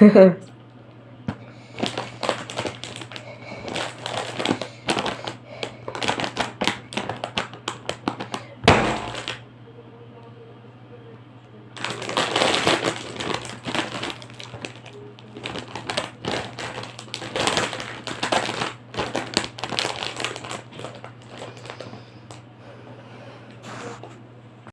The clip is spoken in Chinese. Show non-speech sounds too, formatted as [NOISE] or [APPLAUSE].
呵 [LAUGHS] 呵